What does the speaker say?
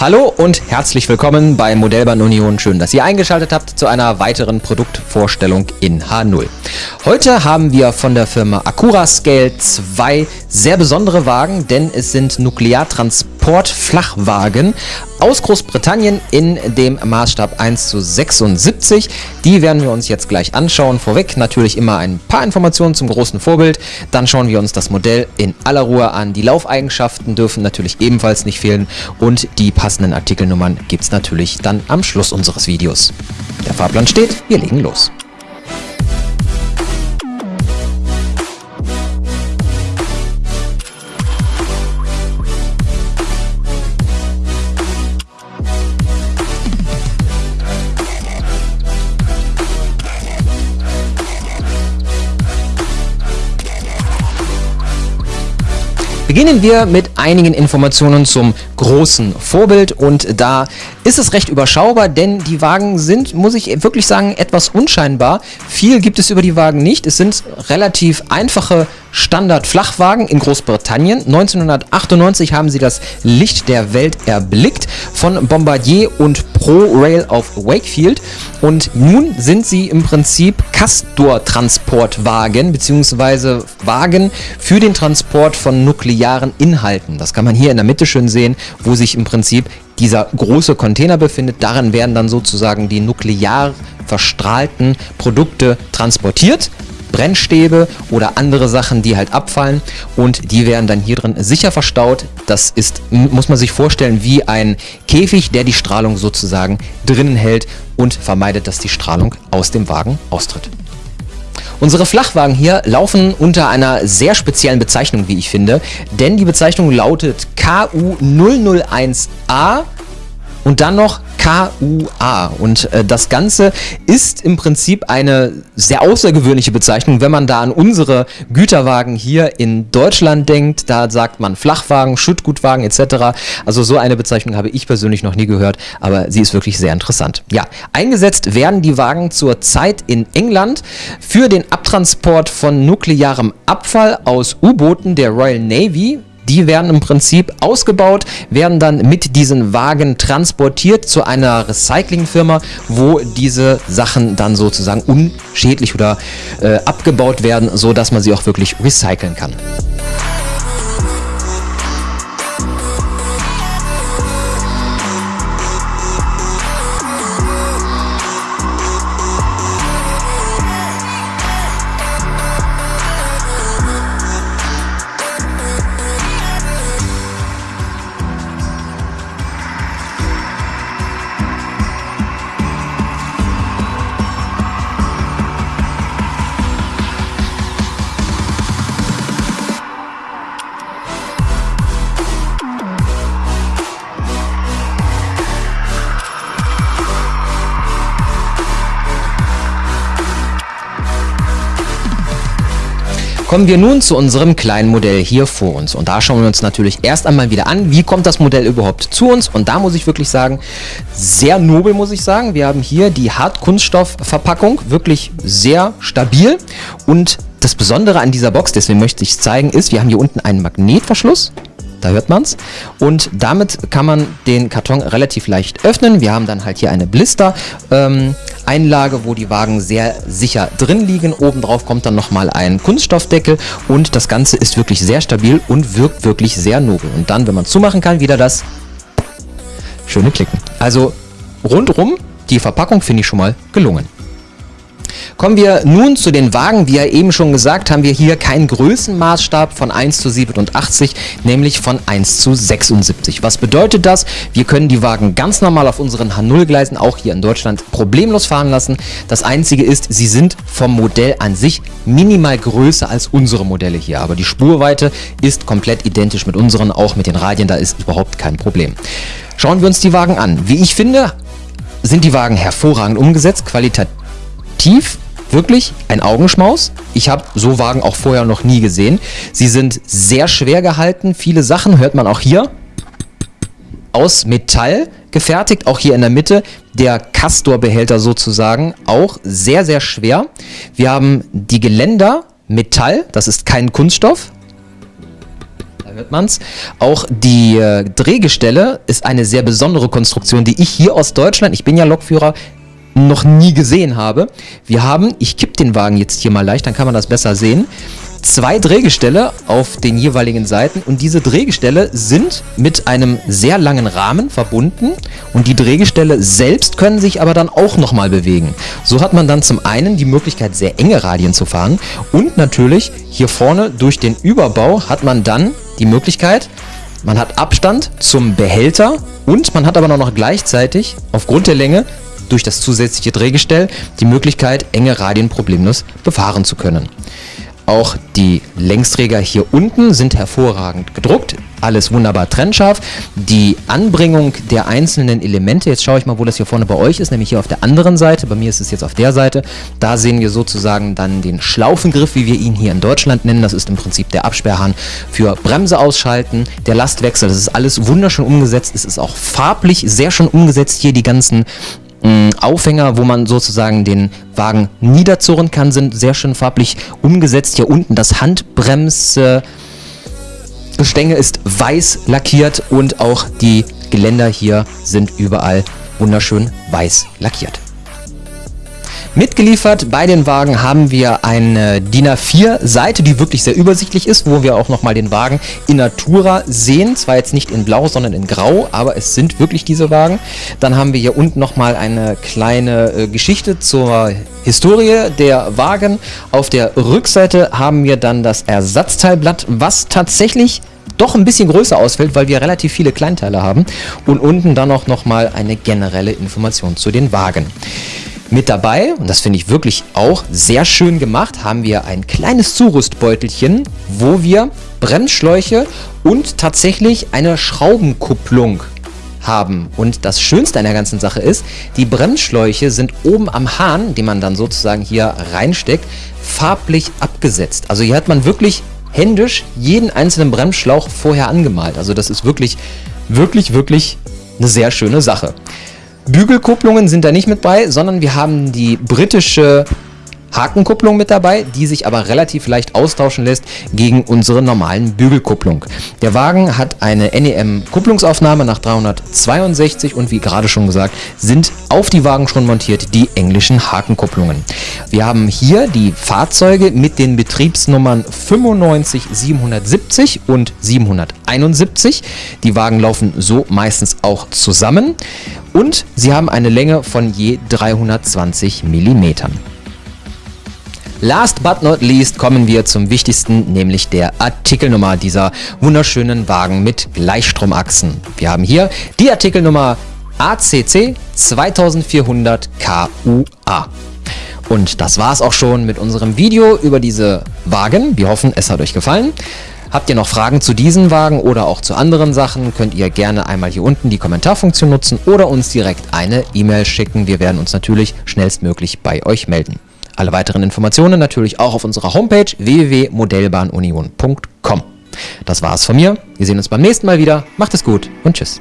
Hallo und herzlich willkommen bei Modellbahn Union. Schön, dass ihr eingeschaltet habt zu einer weiteren Produktvorstellung in H0. Heute haben wir von der Firma Acura Scale zwei sehr besondere Wagen, denn es sind Nukleartransport-Flachwagen aus Großbritannien in dem Maßstab 1 zu 76. Die werden wir uns jetzt gleich anschauen. Vorweg natürlich immer ein paar Informationen zum großen Vorbild. Dann schauen wir uns das Modell in aller Ruhe an. Die Laufeigenschaften dürfen natürlich ebenfalls nicht fehlen und die passenden Artikelnummern gibt es natürlich dann am Schluss unseres Videos. Der Fahrplan steht, wir legen los. Beginnen wir mit einigen Informationen zum großen Vorbild und da ist es recht überschaubar, denn die Wagen sind, muss ich wirklich sagen, etwas unscheinbar. Viel gibt es über die Wagen nicht. Es sind relativ einfache Standard-Flachwagen in Großbritannien. 1998 haben sie das Licht der Welt erblickt von Bombardier und ProRail auf Wakefield und nun sind sie im Prinzip Castor-Transportwagen bzw. Wagen für den Transport von nuklearen Inhalten. Das kann man hier in der Mitte schön sehen, wo sich im Prinzip dieser große Container befindet. Darin werden dann sozusagen die nuklear verstrahlten Produkte transportiert. Brennstäbe oder andere Sachen, die halt abfallen und die werden dann hier drin sicher verstaut. Das ist, muss man sich vorstellen, wie ein Käfig, der die Strahlung sozusagen drinnen hält und vermeidet, dass die Strahlung aus dem Wagen austritt. Unsere Flachwagen hier laufen unter einer sehr speziellen Bezeichnung, wie ich finde, denn die Bezeichnung lautet KU001A und dann noch KUA. Und äh, das Ganze ist im Prinzip eine sehr außergewöhnliche Bezeichnung, wenn man da an unsere Güterwagen hier in Deutschland denkt. Da sagt man Flachwagen, Schüttgutwagen etc. Also so eine Bezeichnung habe ich persönlich noch nie gehört, aber sie ist wirklich sehr interessant. Ja, eingesetzt werden die Wagen zurzeit in England für den Abtransport von nuklearem Abfall aus U-Booten der Royal Navy die werden im Prinzip ausgebaut, werden dann mit diesen Wagen transportiert zu einer Recyclingfirma, wo diese Sachen dann sozusagen unschädlich oder äh, abgebaut werden, so dass man sie auch wirklich recyceln kann. Kommen wir nun zu unserem kleinen Modell hier vor uns. Und da schauen wir uns natürlich erst einmal wieder an, wie kommt das Modell überhaupt zu uns. Und da muss ich wirklich sagen, sehr nobel muss ich sagen. Wir haben hier die Hartkunststoffverpackung, wirklich sehr stabil. Und das Besondere an dieser Box, deswegen möchte ich es zeigen, ist, wir haben hier unten einen Magnetverschluss da hört man es. Und damit kann man den Karton relativ leicht öffnen. Wir haben dann halt hier eine Blister-Einlage, ähm, wo die Wagen sehr sicher drin liegen. Obendrauf kommt dann nochmal ein Kunststoffdeckel und das Ganze ist wirklich sehr stabil und wirkt wirklich sehr nobel. Und dann, wenn man zumachen kann, wieder das schöne Klicken. Also rundrum, die Verpackung finde ich schon mal gelungen. Kommen wir nun zu den Wagen. Wie ja eben schon gesagt, haben wir hier keinen Größenmaßstab von 1 zu 87, nämlich von 1 zu 76. Was bedeutet das? Wir können die Wagen ganz normal auf unseren H0-Gleisen, auch hier in Deutschland, problemlos fahren lassen. Das Einzige ist, sie sind vom Modell an sich minimal größer als unsere Modelle hier. Aber die Spurweite ist komplett identisch mit unseren, auch mit den Radien, da ist überhaupt kein Problem. Schauen wir uns die Wagen an. Wie ich finde, sind die Wagen hervorragend umgesetzt, qualitativ tief, wirklich ein Augenschmaus. Ich habe so Wagen auch vorher noch nie gesehen. Sie sind sehr schwer gehalten. Viele Sachen hört man auch hier. Aus Metall gefertigt, auch hier in der Mitte. Der Castor-Behälter sozusagen, auch sehr, sehr schwer. Wir haben die Geländer, Metall, das ist kein Kunststoff. Da hört man's. Auch die äh, Drehgestelle ist eine sehr besondere Konstruktion, die ich hier aus Deutschland, ich bin ja Lokführer, noch nie gesehen habe. Wir haben, ich kipp den Wagen jetzt hier mal leicht, dann kann man das besser sehen, zwei Drehgestelle auf den jeweiligen Seiten und diese Drehgestelle sind mit einem sehr langen Rahmen verbunden und die Drehgestelle selbst können sich aber dann auch nochmal bewegen. So hat man dann zum einen die Möglichkeit sehr enge Radien zu fahren und natürlich hier vorne durch den Überbau hat man dann die Möglichkeit, man hat Abstand zum Behälter und man hat aber noch gleichzeitig aufgrund der Länge durch das zusätzliche Drehgestell die Möglichkeit, enge Radien problemlos befahren zu können. Auch die Längsträger hier unten sind hervorragend gedruckt. Alles wunderbar trennscharf. Die Anbringung der einzelnen Elemente, jetzt schaue ich mal, wo das hier vorne bei euch ist, nämlich hier auf der anderen Seite. Bei mir ist es jetzt auf der Seite. Da sehen wir sozusagen dann den Schlaufengriff, wie wir ihn hier in Deutschland nennen. Das ist im Prinzip der Absperrhahn für Bremse ausschalten, der Lastwechsel. Das ist alles wunderschön umgesetzt. Es ist auch farblich sehr schön umgesetzt. Hier die ganzen Aufhänger, wo man sozusagen den Wagen niederzurren kann, sind sehr schön farblich umgesetzt. Hier unten das Handbremsgestänge ist weiß lackiert und auch die Geländer hier sind überall wunderschön weiß lackiert. Mitgeliefert bei den Wagen haben wir eine DIN A4-Seite, die wirklich sehr übersichtlich ist, wo wir auch nochmal den Wagen in Natura sehen. Zwar jetzt nicht in Blau, sondern in Grau, aber es sind wirklich diese Wagen. Dann haben wir hier unten nochmal eine kleine äh, Geschichte zur Historie der Wagen. Auf der Rückseite haben wir dann das Ersatzteilblatt, was tatsächlich doch ein bisschen größer ausfällt, weil wir relativ viele Kleinteile haben. Und unten dann auch nochmal eine generelle Information zu den Wagen. Mit dabei, und das finde ich wirklich auch sehr schön gemacht, haben wir ein kleines Zurüstbeutelchen, wo wir Bremsschläuche und tatsächlich eine Schraubenkupplung haben. Und das Schönste an der ganzen Sache ist, die Bremsschläuche sind oben am Hahn, den man dann sozusagen hier reinsteckt, farblich abgesetzt. Also hier hat man wirklich händisch jeden einzelnen Bremsschlauch vorher angemalt. Also das ist wirklich, wirklich, wirklich eine sehr schöne Sache. Bügelkupplungen sind da nicht mit bei, sondern wir haben die britische Hakenkupplung mit dabei, die sich aber relativ leicht austauschen lässt gegen unsere normalen Bügelkupplung. Der Wagen hat eine NEM-Kupplungsaufnahme nach 362 und wie gerade schon gesagt, sind auf die Wagen schon montiert die englischen Hakenkupplungen. Wir haben hier die Fahrzeuge mit den Betriebsnummern 95 770 und 771. Die Wagen laufen so meistens auch zusammen und sie haben eine Länge von je 320 Millimetern. Last but not least kommen wir zum wichtigsten, nämlich der Artikelnummer dieser wunderschönen Wagen mit Gleichstromachsen. Wir haben hier die Artikelnummer ACC 2400 KUA. Und das war es auch schon mit unserem Video über diese Wagen. Wir hoffen, es hat euch gefallen. Habt ihr noch Fragen zu diesen Wagen oder auch zu anderen Sachen, könnt ihr gerne einmal hier unten die Kommentarfunktion nutzen oder uns direkt eine E-Mail schicken. Wir werden uns natürlich schnellstmöglich bei euch melden. Alle weiteren Informationen natürlich auch auf unserer Homepage www.modellbahnunion.com. Das war's von mir. Wir sehen uns beim nächsten Mal wieder. Macht es gut und tschüss.